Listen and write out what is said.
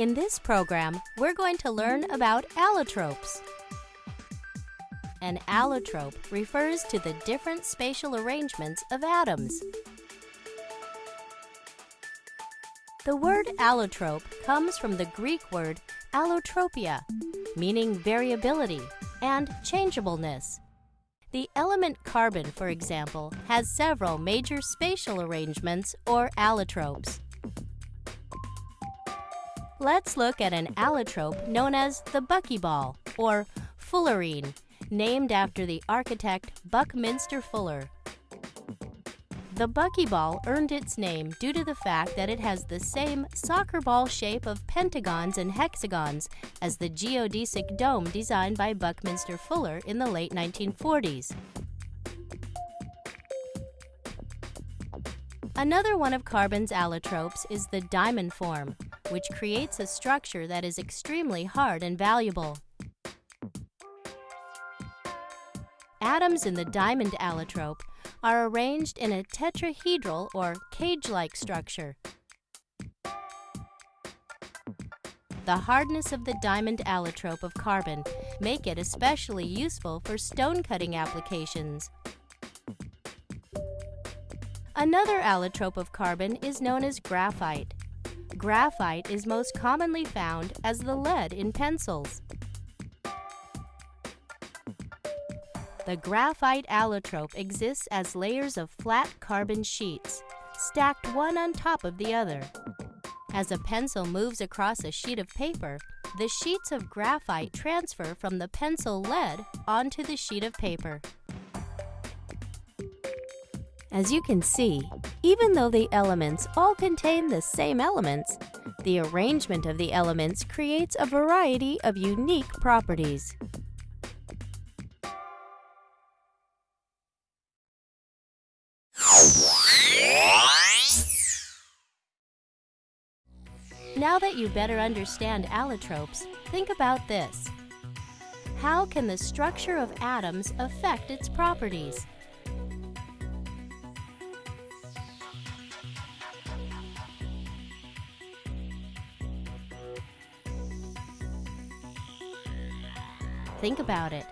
In this program, we're going to learn about allotropes. An allotrope refers to the different spatial arrangements of atoms. The word allotrope comes from the Greek word allotropia, meaning variability and changeableness. The element carbon, for example, has several major spatial arrangements or allotropes. Let's look at an allotrope known as the buckyball or fullerene, named after the architect Buckminster Fuller. The buckyball earned its name due to the fact that it has the same soccer ball shape of pentagons and hexagons as the geodesic dome designed by Buckminster Fuller in the late 1940s. Another one of carbon's allotropes is the diamond form, which creates a structure that is extremely hard and valuable. Atoms in the diamond allotrope are arranged in a tetrahedral or cage-like structure. The hardness of the diamond allotrope of carbon make it especially useful for stone cutting applications. Another allotrope of carbon is known as graphite. Graphite is most commonly found as the lead in pencils. The graphite allotrope exists as layers of flat carbon sheets, stacked one on top of the other. As a pencil moves across a sheet of paper, the sheets of graphite transfer from the pencil lead onto the sheet of paper. As you can see, even though the elements all contain the same elements, the arrangement of the elements creates a variety of unique properties. Now that you better understand allotropes, think about this. How can the structure of atoms affect its properties? Think about it.